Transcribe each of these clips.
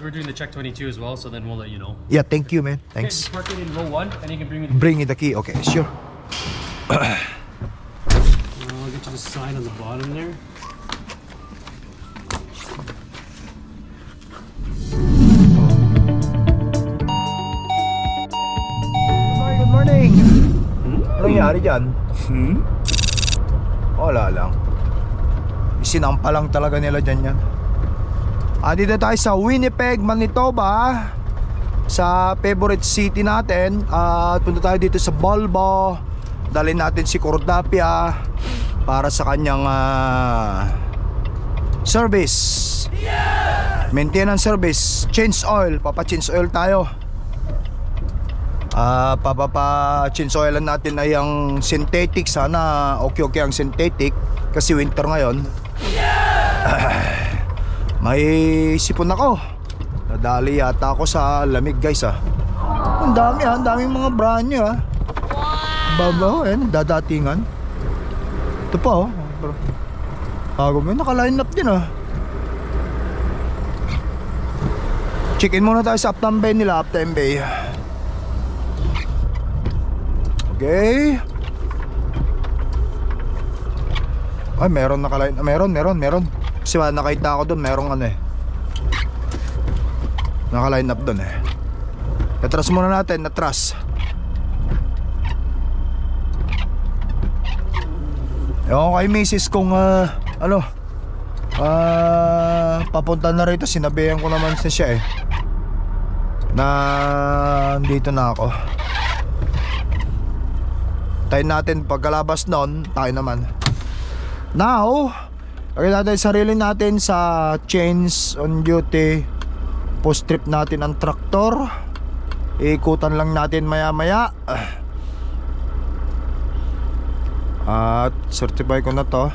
We're doing the check 22 as well, so then we'll let you know. Yeah, thank you, man. Thanks. just park it in row one, and you can bring me the Bring me the key. Okay, sure. Uh, I'll get you the sign on the bottom there. Good morning, good morning. Ano nangyari dyan? Hmm? Wala lang. Isinampa lang talaga nila dyan yan. Ah, dito tayo sa Winnipeg, Manitoba. Sa favorite city natin. At punta tayo dito sa Bulbo. Dalhin natin si Cordapia para sa kanyang ah, service. Maintenance service. Change oil. Papa-change oil tayo. Ah, papapa-change oilan natin ay ang synthetic. Sana okay-okay ang synthetic kasi winter ngayon. May sipon ako. Nadali yata ako sa lamig guys ah. Ang dami ah, ang daming mga brand new ah. Babaw eh, dadatingan. Ito pa oh. Bago mo, naka-line up din ah. Check-in muna tayo sa Uptown Bay nila, Uptown Bay. Okay. Ay, meron naka-line. ah, Meron, meron, meron. Kasi nakita ako doon, merong ano eh. Naka-line up doon eh. Natras muna natin, natras. Ewan ko kay misis kung ah, ano, ah, papunta na rito. Sinabihan ko naman siya siya eh. Na dito na ako. Tayo natin pagkalabas noon, tayo naman. Now, lagay natin sarili natin sa chains on duty. Post trip natin ang traktor. Ikutan lang natin maya maya. At certify ko na to.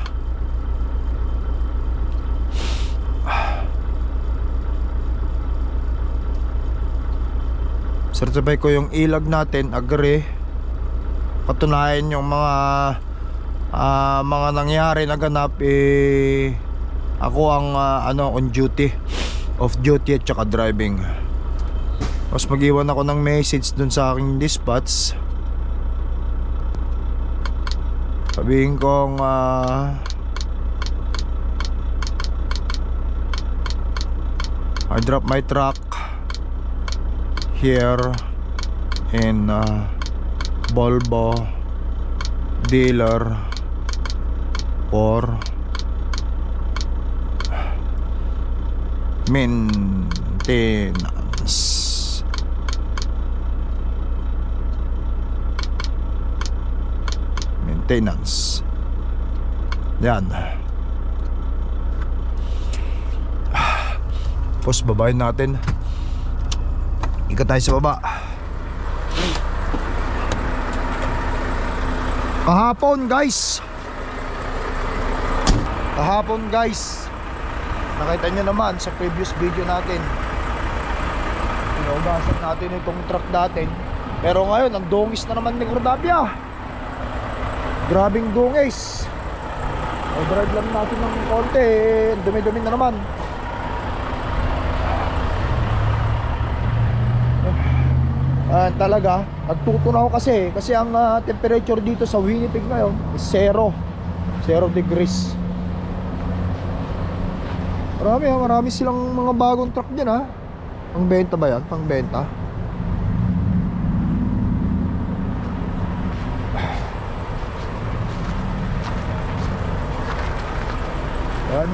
Certify ko yung ilag natin, agree patunayan yung mga ah, mga nangyari na ganap eh ako ang ah, ano on duty. Off duty at saka driving. Tapos mag-iwan ako ng message dun sa aking dispatch. Sabihin kong ah, I drop my truck here in uh, Volvo dealer for maintenance maintenance yan. Tapos babayin natin. Ikat tayo sa baba. Kahapon guys Kahapon guys Nakita nyo naman sa previous video natin. Inugasan natin itong truck natin Pero ngayon ang dungis na naman ni Cordapia Grabing dungis O drive lang natin ng konti. Eh, Dumi-dumi na naman. Ah, talaga nagtutunaw kasi. Kasi ang ah, temperature dito sa Winnipeg ngayon is zero. Zero degrees marami ha marami silang mga bagong truck dyan ha pang benta ba yan? Pang benta yan.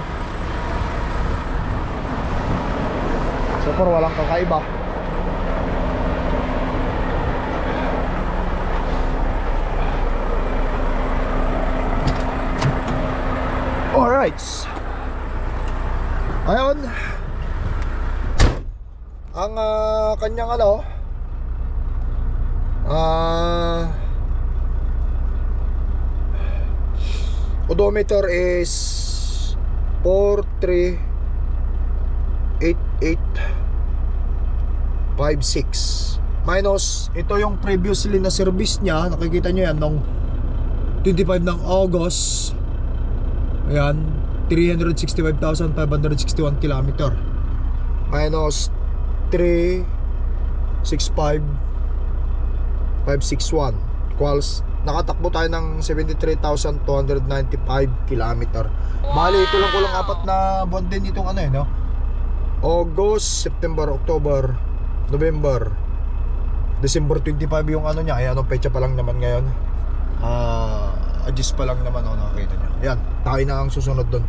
So far walang kakaiba. Alright. Ayun. Ang ah, kanyang ano ah odometer is 438856 minus ito yung previously na service niya. Nakikita nyo yan nung 25 ng August. Ayan, 365,561 kilometer. Minus 73 65 561 equals nakatakbo tayo ng 73,295 kilometer. Bali ito lang kulang apat na buwan din itong ano eh no? August, September, October November December 25 yung ano niya. Ay anong pecha pa lang naman ngayon. Ah adjust pa lang naman ako nakakita niya yan tayo na ang susunod doon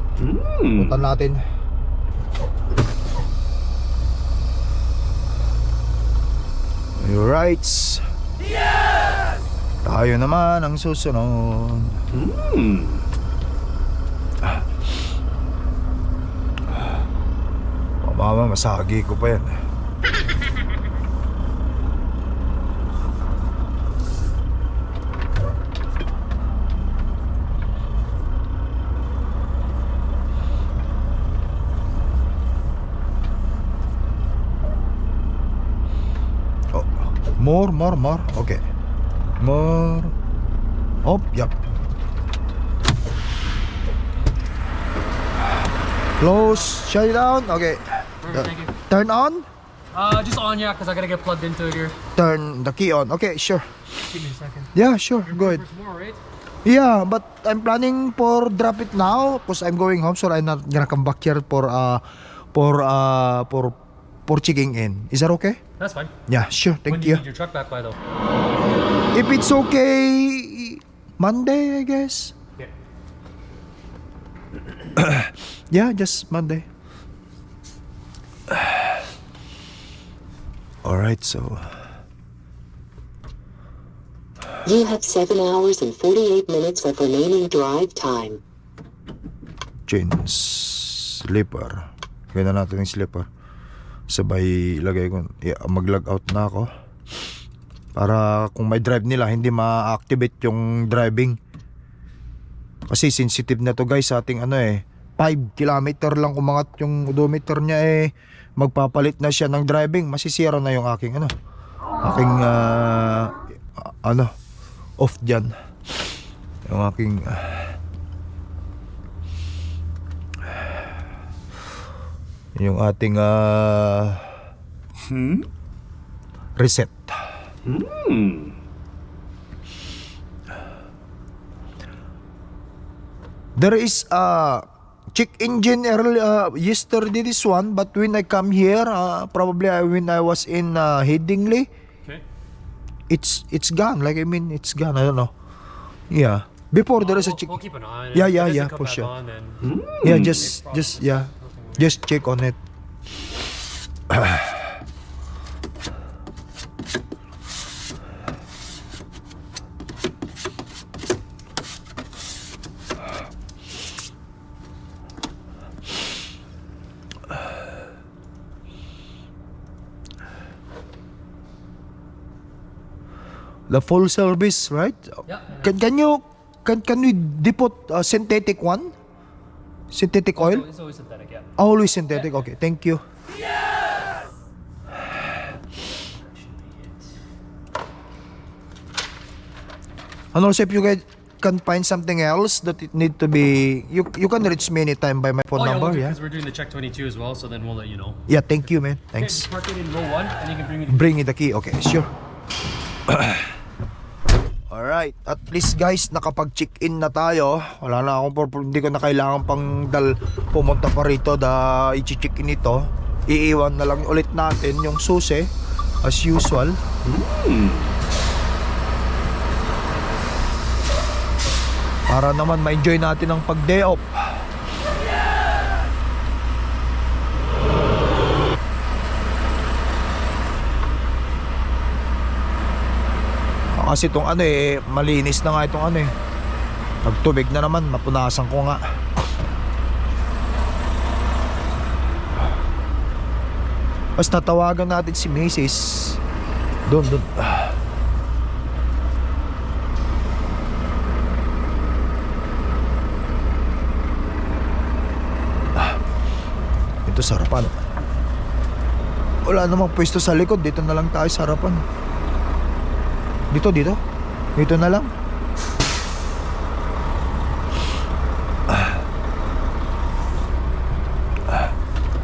puntan natin Alright. Tayo naman ang susunod. Oh, mama, masagi ko pa yan. More, more, more. Okay. More. Oh, yep. Close. Shut it down. Okay. Perfect, you. Turn on. Uh, just on, yeah, because I gotta get plugged into it here. Turn the key on. Okay, sure. Give me a second. Yeah, sure. Go ahead. Tomorrow, right? Yeah, but I'm planning for drop it now because I'm going home, so I'm not gonna come back here for uh for uh for for checking in. Is that okay? That's fine. Yeah, sure. Thank do you you. need your truck back by, though? If it's okay, Monday, I guess. Yeah. Yeah, just Monday. All right, so You have 7 hours and 48 minutes of remaining drive time. jeans, slipper. Ganda natin yung slipper. Sabay ilagay ko, yeah, mag-log out na ako. Para kung may drive nila, hindi ma-activate yung driving. Kasi sensitive na to guys sa ating ano eh. 5 kilometer lang umangat yung odometer niya eh. Magpapalit na siya ng driving. Masisira na yung aking ano. Aking ah, ano off dyan. Yung aking ah, yung ating ah, reset. There is a check engine early uh, yesterday this one but when I come here uh, probably I, when I was in uh, Headingley Okay. it's it's gone like I mean it's gone I don't know yeah before there is a We'll, check we'll keep an eye. Yeah, yeah, yeah, for sure. Then yeah just just yeah just check on it. The full service right? Yeah. can, can you can can we depot uh, synthetic one synthetic oil It's always synthetic, yeah. Always synthetic. Okay, thank you. Yes! and also, if you guys can find something else that it need to be, you you can reach me anytime by my phone oh, yeah, number. we'll Yeah. Because we're doing the check 22 as well, so then we'll let you know. Yeah. Thank you, man. Thanks. just park it in row one, and you can bring me the Bring me the key. Okay, sure. Alright, at least guys, nakapag-check-in na tayo. Wala na akong pur- hindi ko na kailangan pang dal pumunta pa rito da i-check-in ito. Iiwan na lang ulit natin yung susi as usual. Para naman ma-enjoy natin ang pag-day off. Kasi itong ano eh, malinis na nga itong ano eh. Pagtubig na naman, mapunasan ko nga. Basta tawagan natin si Mrs. Doon, doon. Ito sa harapan. Wala namang pwesto sa likod. Dito na lang tayo sa harapan. Dito, dito. Dito na lang. Ah.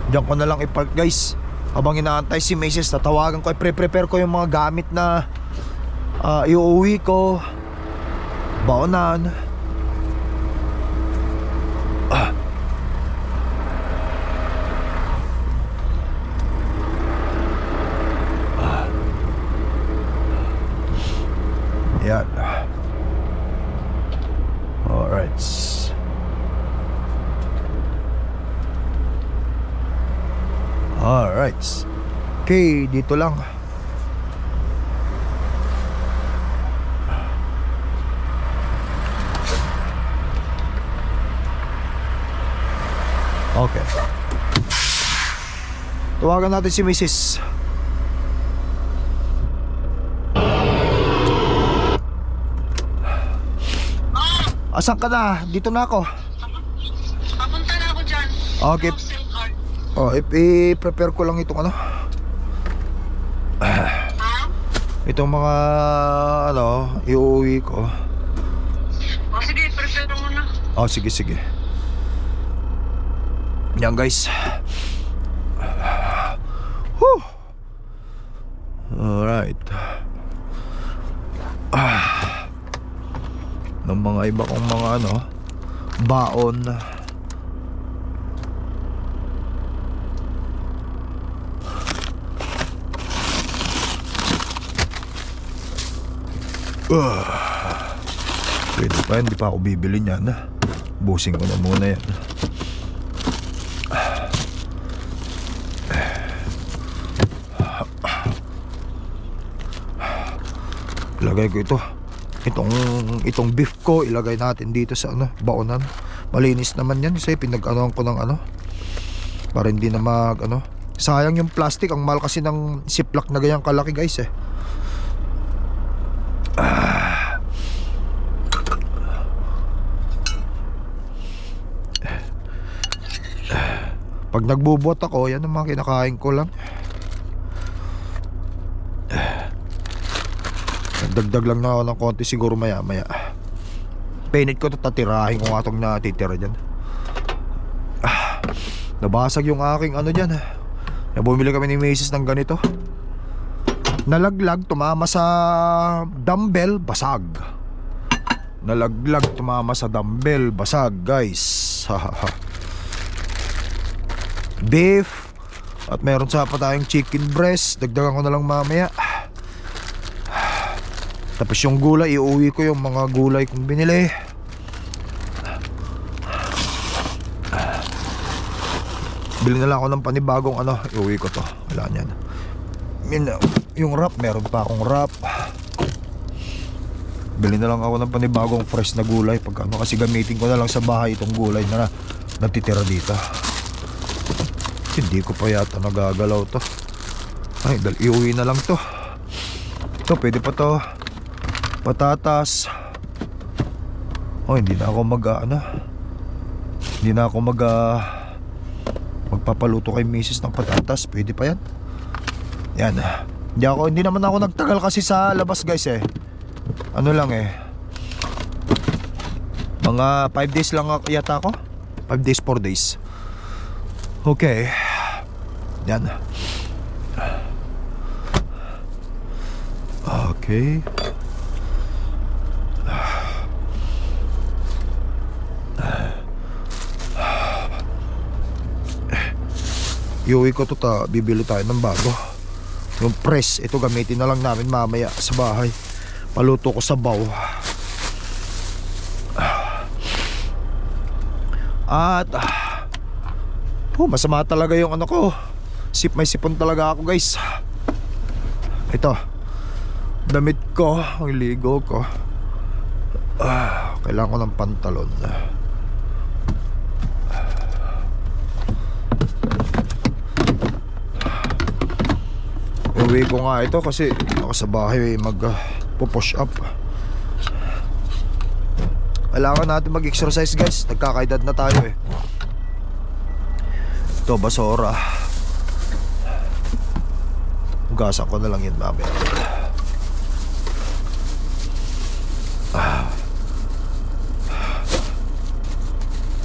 Diyan ko na lang i-park guys. Habang inaantay si Mrs. Tatawagan ko, pre-prepare ko yung mga gamit na ah, iuwi ko. Baonan. Ah. Ah. Yan. Alright. Alright. Okay, dito lang. Okay. Tawagan natin si Mrs. Asan ka na? Dito na ako. Papunta na ako dyan. Okay. Oh, i-prepare ko lang itong ano. Ha? Itong mga ano, iuwi ko. O sige, prepare mo na. Oh, sige, sige. Yan guys. Whew. Alright. Ah. Ng mga iba kong mga ano, baon. Ah. Pwede pa, hindi pa ako bibili niyan. Busing ko na muna yan. Ilagay ko ito. Itong itong beef ko ilagay natin dito sa ano, baonan. Malinis naman yan kasi pinag-anoan ko ng ano para hindi na mag ano. Sayang yung plastic, ang mahal kasi ng ziplock na ganyang kalaki guys eh. Pag nagbubuhat ako, yan ang mga kinakain ko lang. Nagdagdag lang na ako ng konti siguro maya maya. Pinit ko to tatirahin ko nga natitira dyan. Ah, nabasag yung aking ano dyan. Na bumili kami ni Macy's ng ganito. Nalaglag, tumama sa dumbbell, basag. Nalaglag, tumama sa dumbbell, basag guys. Beef. At meron sa pa tayong chicken breast. Dagdagan ko na lang mamaya. Tapos yung gulay iuwi ko yung mga gulay kong binili. Bili na lang ako ng panibagong ano iuwi ko to. Wala niyan Min- yung wrap meron pa akong wrap bili na lang ako ng panibagong fresh na gulay. Pag ano kasi gamitin ko na lang sa bahay itong gulay na natitira dito. Hindi ko pa yata nagagalaw to. Ay dal iuwi na lang to. Ito pwede pa to. Patatas. Oh hindi na ako mag ano Hindi na ako mag ah, Magpapaluto kay misis ng patatas. Pwede pa yan Yan Hindi ako hindi naman ako nagtagal kasi sa labas guys eh Ano lang eh Mga 5 days lang yata ako 5 days 4 days Okay. Yan. Okay. Iuwi ko to ta, bibili tayo ng bago. Yung press, ito gamitin na lang namin mamaya sa bahay. Paluto ko sa baw. At ah, Oh, masama talaga yung ano ko. Sip may sipon talaga ako, guys. Ito. Damit ko, ang ligo ko. Ah, kailangan ko ng pantalon. Uwi ko nga ito kasi ako sa bahay mag uh, push up. Kailangan natin mag-exercise guys. Nagkakaedad na tayo eh. Ito, basura. Hugasan ko na lang yun mamaya. Ah.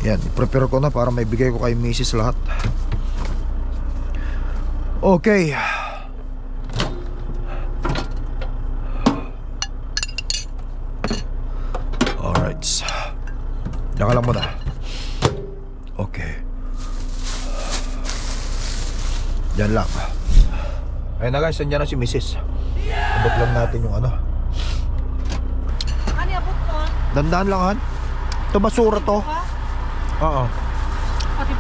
Yan, prepare ko na para may bigay ko kay Mrs. lahat. Okay. Alright. Diyan ka lang muna. Okay. Diyan lang. Ayun na guys, nandiyan na si Mrs. Abot lang natin yung ano. Ano abot mo? Dandaan lang han. Ito basura to. Oo.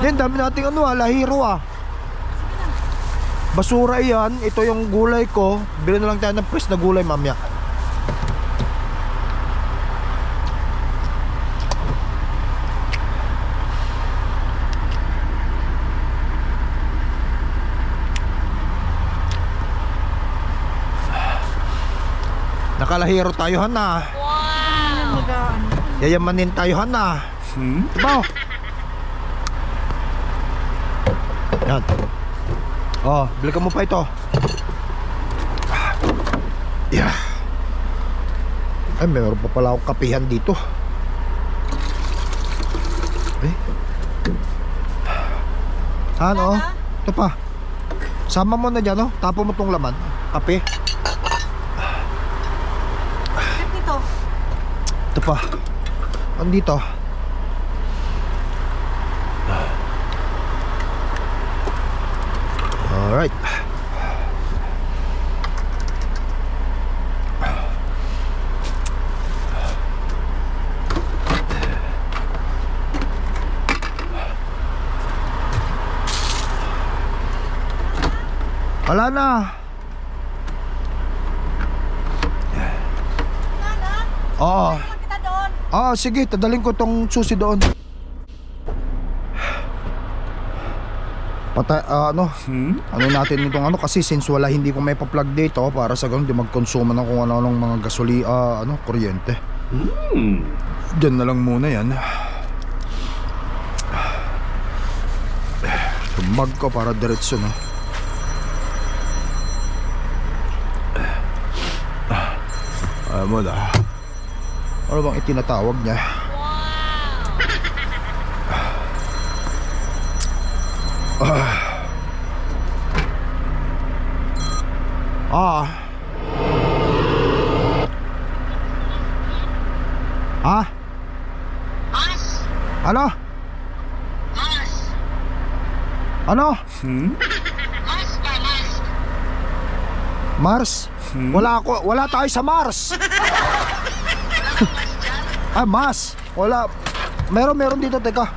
Yan, dami nating ano ah, lahiro ah. Basura yan. Ito yung gulay ko. Bili na lang tayo ng press na gulay mamaya. Nakalahiro tayo han na. Ano magaan? Yayamanin tayo han na. Hmm? Diba? Yan. Oh, balikan mo pa ito. Yeah. Ay, meron pa pala akong kapihan dito. Eh. Ano? Ito pa. Sama mo na dyan, oh. Tapo mo tong laman. Kape. Ito pa. Andito. Alright. Wala na. Nana, Oo. lang kita doon. Ah, sige, tadaling ko tong susi doon. Patay, ah, ano, ano natin itong ano kasi since wala hindi ko may pa-plug dito para sa ganun di magkonsumo ng kung ano-anong mga gasoli, ah, ano, kuryente. Diyan na lang muna yan. Tumag ko para diretso na. Ah, mo na. Ano bang itinatawag niya? Ah. Ah. Mas! Ano? Mas! Ano? Mas pa, mas! Mars? Wala ako, wala tayo sa Mars. ah, Mars. Wala. Meron, meron dito, teka.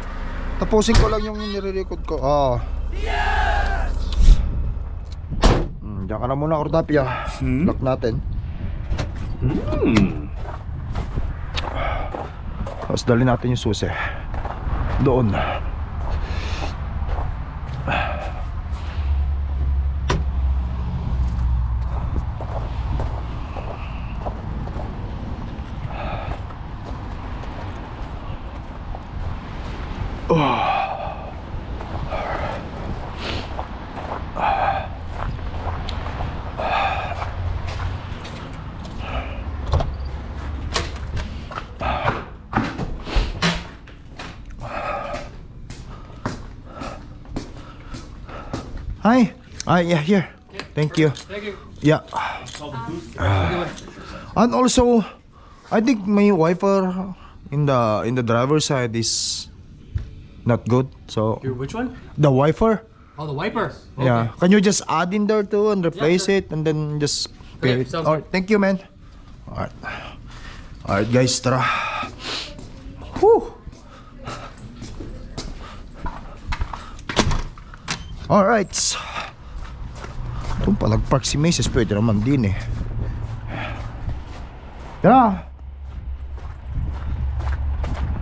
Tapusin ko lang yung nire-record ko. Oo. Hmm, diyan ka na muna, Cordapia. Lock natin. Tapos dali natin yung susi. Doon. Hi. Ah, yeah, here. Thank you. Thank you. Yeah. And also, I think my wiper in the in the driver's side is not good. So Your which one? the wiper, Oh, the wiper. yeah. Can you just add in there too and replace it and then just pair Okay, it? sounds Alright, thank you, man. Alright, alright, guys, tara. Whew. Alright. Kung pa nag-park si Macy's, pwede naman din eh. Tara!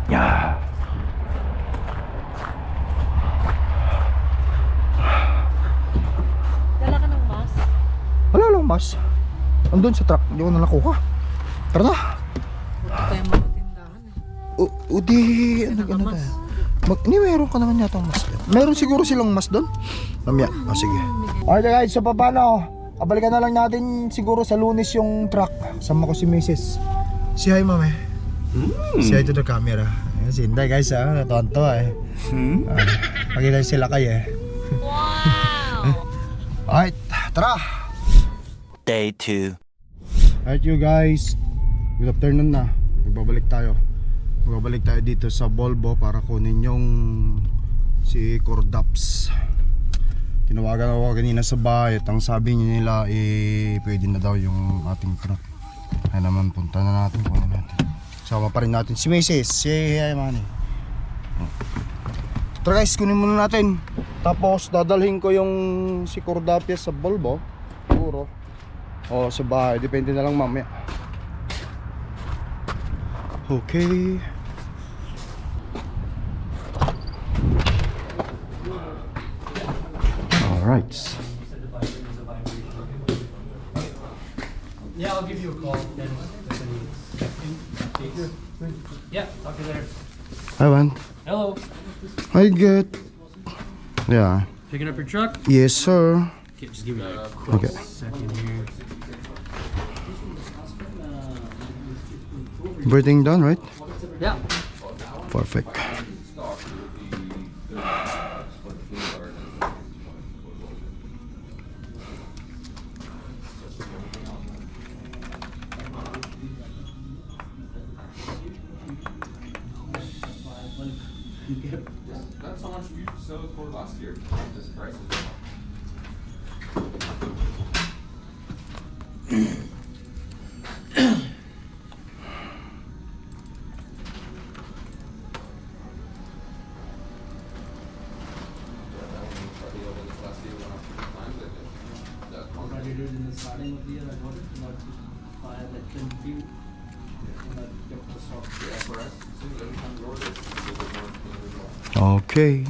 Yeah. Dala ka ng mas. Wala lang, mas. Andun sa truck, hindi ko na nakuha. Tara na. Huwag tayo mga tindahan eh. O, o di, ano ano mas? tayo? Mag, ni meron ka naman yata mas. Meron siguro silang mas doon. Mamaya, ah, sige. Alright guys, so paano? Kabalikan na lang natin siguro sa lunes yung truck. Sama ko si Mrs. Si hi, mami. Si hi to the camera. Ayan, si Inday guys, ah, natonto eh. Ah, makita sila kayo eh. Wow! Alright, tara! Day 2. Alright you guys, good afternoon na. Magbabalik tayo. Magbabalik tayo dito sa Volvo para kunin yung si Cordaps. Tinawagan ako kanina sa bahay at ang sabi nila eh pwede na daw yung ating truck. Ay naman punta na natin kunin natin. Sama pa rin natin si Mrs. Si Hey Manny. Tara guys, kunin muna natin. Tapos dadalhin ko yung si Cordapias sa Volvo. Siguro. O sa bahay, depende na lang mamaya. Okay. Alright. Yeah, I'll give you a call. Then, yeah, talk to you later. Hi, man. Hello. Hi, good. Yeah. Picking up your truck? Yes, sir. Okay, just give me a quick Okay. second here. Everything done, right? Yeah. Perfect. time fire that can feel Okay.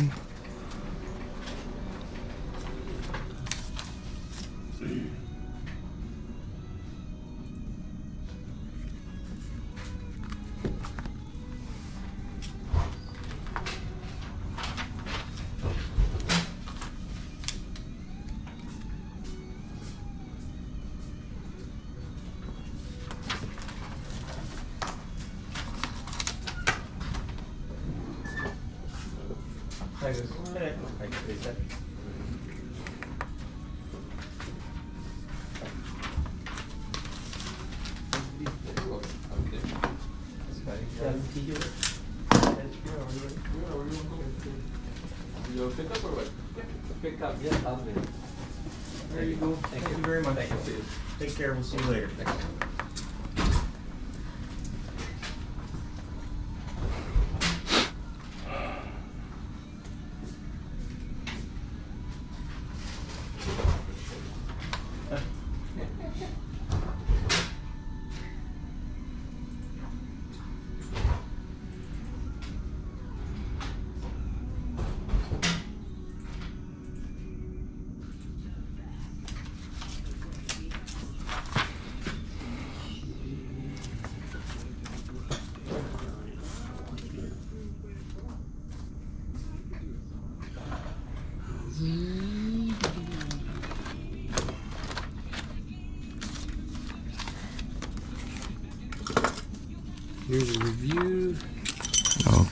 You'll pick up or what? Pick up, yeah, I'll do. There you go. Thank you very much. Thank you. Take care. We'll see you later.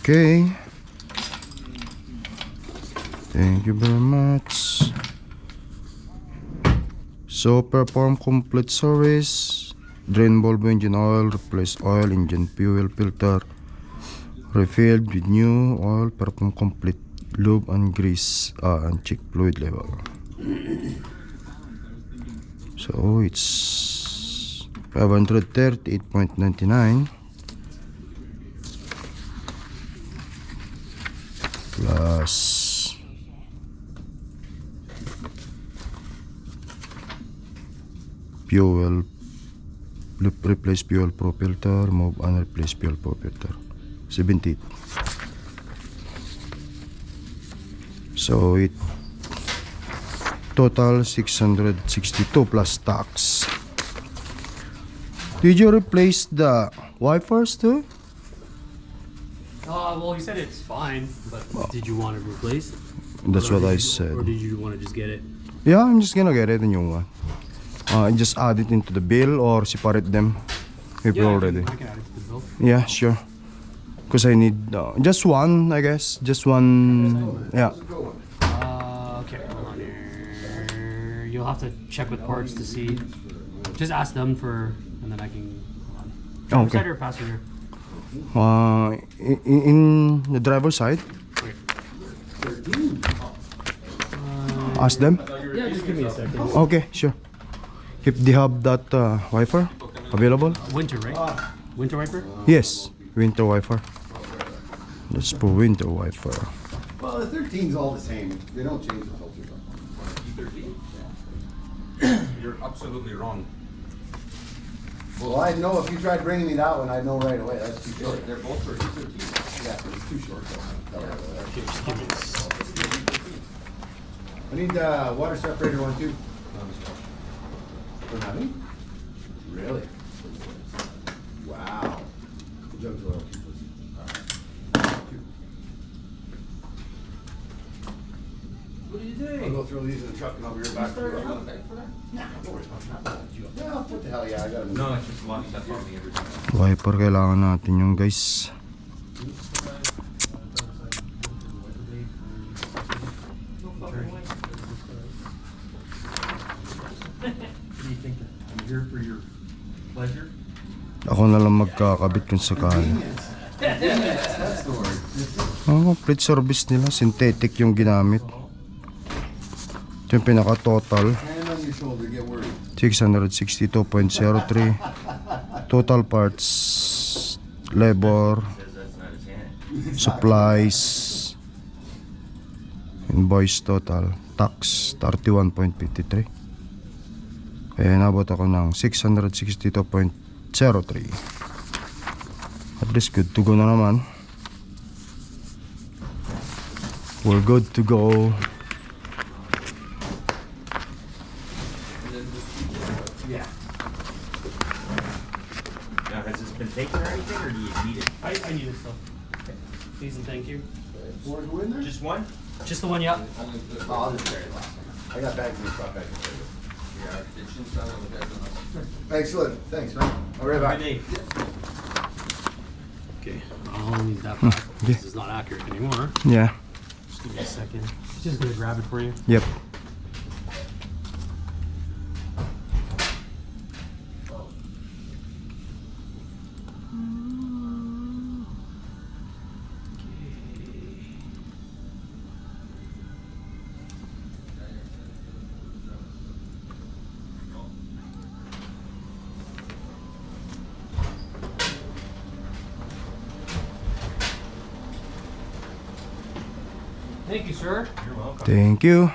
Okay. Thank you very much. So perform complete service. Drain bulb engine oil, replace oil, engine fuel filter. Refilled with new oil, perform complete lube and grease uh, and check fluid level. So it's 538.99 plus. Fuel. Re- replace fuel pro filter move and replace fuel pro filter 78 so it total 662 plus tax. Did you replace the wipers too Uh, well, he said it's fine, but did you want it replaced? that's Or what I you- said Or did you want to just get it? Yeah, I'm just gonna get it a new one. Uh, just add it into the bill or separate them if Yeah, already. can, I can add it to the bill. Yeah, sure. Cause I need uh, just one, I guess. Just one. Yeah. Uh, okay, hold on you'll have to check with parts to see. Just ask them for, and then I can. Driver Okay. side or passenger? Uh, in, in the driver's side, ask them. Yeah, just give me a second. Okay, sure. If they have that uh, wiper available, Winter, right? Winter wiper? yes, winter wiper. Let's put winter wiper. Well, the 13's all the same. They don't change the filters. You're absolutely wrong. Well, I know if you tried bringing me that one, I'd know right away. That's too short. They're both for E13. Yeah, it's too short. though. Here, just give me. I need the water separator one too. Don't have any? Really? Wow. Jug oil. You I'll doing? go throw these in the truck and I'll be right back. Start another bag for that? Nah, don't worry about it. Yeah, what the hell, yeah, I got it. No, it's just one that's on me every time. Wiper kailangan natin yung guys. What do you think? I'm here for your pleasure. Ako na lang magkakabit kung sakali. Word. Oh, complete service nila. Synthetic yung ginamit. Ito yung get worried. 662.03 Total parts Labor Supplies Invoice total Tax 31.53 Kaya nabot ako ng 662.03 At least good to go na naman. We're good to go Now, has this been taken or anything, or do you need it? I, I need it still. Please and thank you. More go in there? Just one? Just the one, yeah. Oh, I'll just carry it last one. I got bags in the truck, I can carry it. Yeah, it shouldn't sound like that. Excellent, thanks, man. I'll be right back. Good day. Okay, I'll need that back. yeah. This is not accurate anymore. Yeah Just give me a second. Just gonna grab it for you. Yep Thank you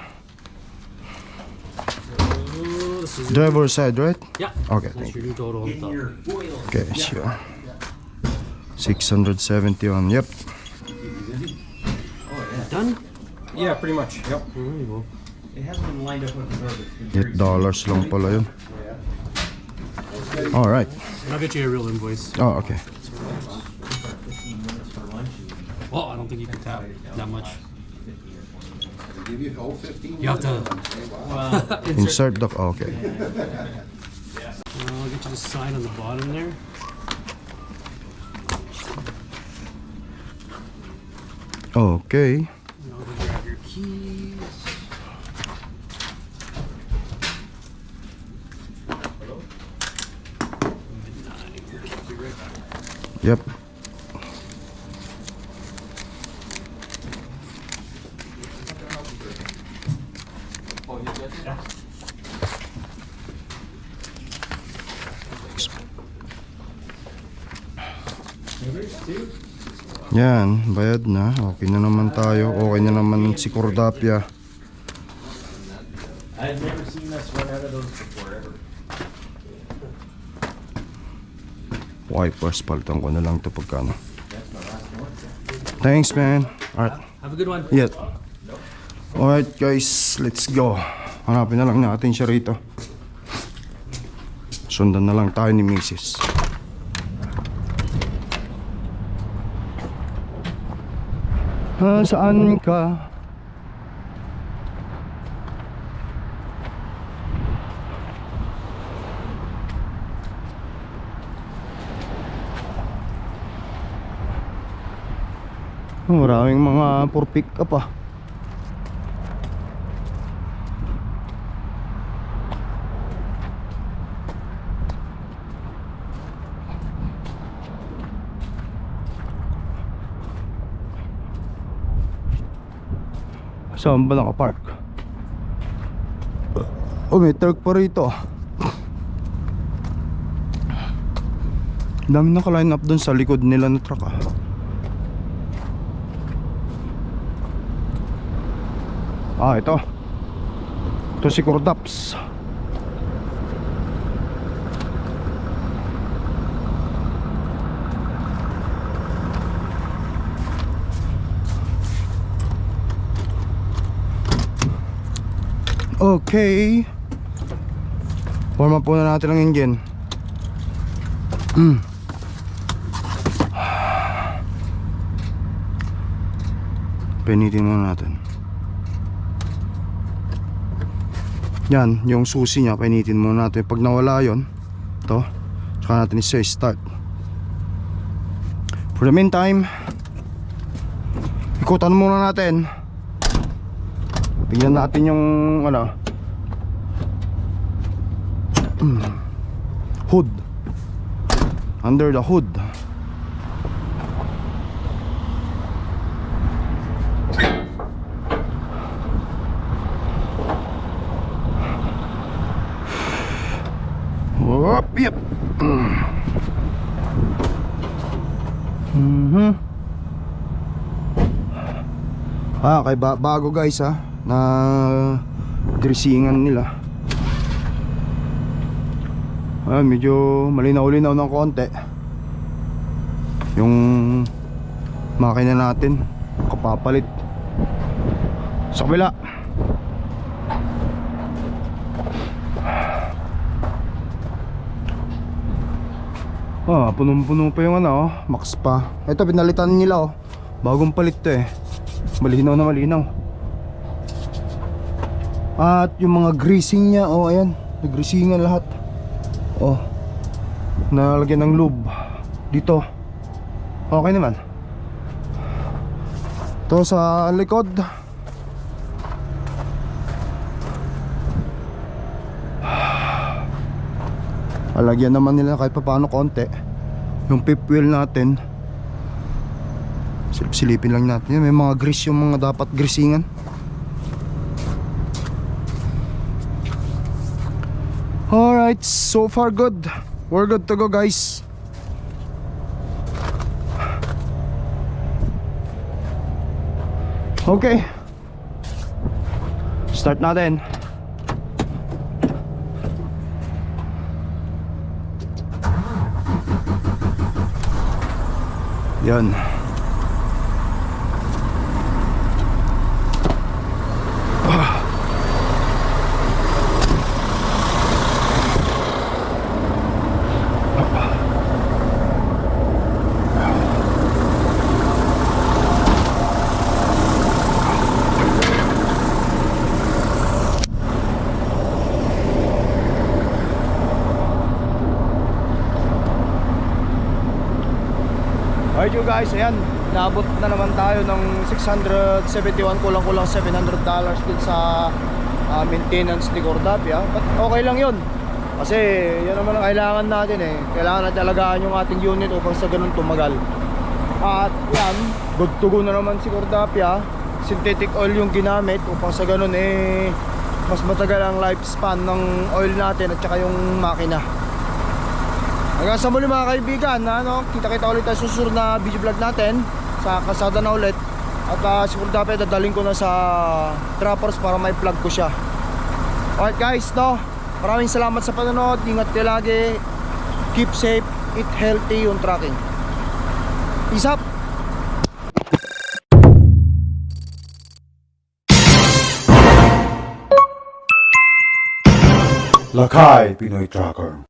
Oh, this is Driver side right? yeah. Okay, That's thank your new total on the top. Okay, sure. 671. Yep. Done? Yeah, pretty much. Yep. There you go. It hasn't been lined up with the garbage. 8 dollars lang pala yun. All right. And I'll get you a real invoice. Oh, okay. 15 minutes for lunch and Well, I don't think you can tap that much. They give you the whole 15 You have to Wow. Insert the oh, okay. I'll get you the sign on the bottom there. Okay. And Yan, bayad na. Okay na naman tayo. Okay na naman si Cordapia. I've never seen us run out of those before, ever. Wipers, palitan ko na lang to pagkano. Thanks, man. Alright. Have a good one. Yeah. Alright, guys. Let's go. Hanapin na lang natin siya rito. Sundan na lang tayo ni Mrs. Ah, saan ka? Oh, Maraming mga for pick up ah. Saan ba nakapark? Oh, may truck pa rito. Dami naka-line up dun sa likod nila na truck ah. Ah, ito. Ito si Cordaps. Okay. Warm up muna natin ang engine. Mm. Pinitin muna natin. Yan, yung susi niya, pinitin muna natin. Pag nawala yon, to, saka natin isa start. For the meantime, ikutan muna natin. Tingnan natin yung ano hood. Under the hood. Whoop, yep. Mhm. Ah, kay ba bago guys ha na dressingan nila. Ah, medyo malinaw-linaw ng konti. Yung makina natin kapapalit. Sa kabila. Ah, punong-puno pa yung ano, max pa. Ito pinalitan nila oh. Bagong palit to eh. Malinaw na malinaw. At yung mga greasing niya, oh ayan, nagreasingan lahat. Oh. Nalagyan ng lube dito. Okay naman. To sa likod. Alagyan naman nila kahit paano konti. Yung fifth wheel natin. Silip-silipin lang natin. May mga grease yung mga dapat greasingan. Alright, so far good. We're good to go guys. Okay. Start natin. Yan. You guys, ayan Naabot na naman tayo ng 671 Kulang-kulang 700 dollars din sa ah, maintenance ni Cordapia But okay lang yun. Kasi yan naman ang kailangan natin eh. Kailangan natin alagaan yung ating unit upang sa ganun tumagal. At yan, good to go na naman si Cordapia Synthetic oil yung ginamit upang sa ganun eh Mas matagal ang lifespan ng oil natin at saka yung makina Hanggang sa muli mga kaibigan, ano, kita-kita ulit tayo susunod na video vlog natin sa kasada na ulit. At uh, siguro dapat dadaling ko na sa trappers para may vlog ko siya. Alright guys, no, maraming salamat sa panonood. Ingat kayo lagi. Keep safe, eat healthy yung tracking. Peace up! Lakay Pinoy Tracker.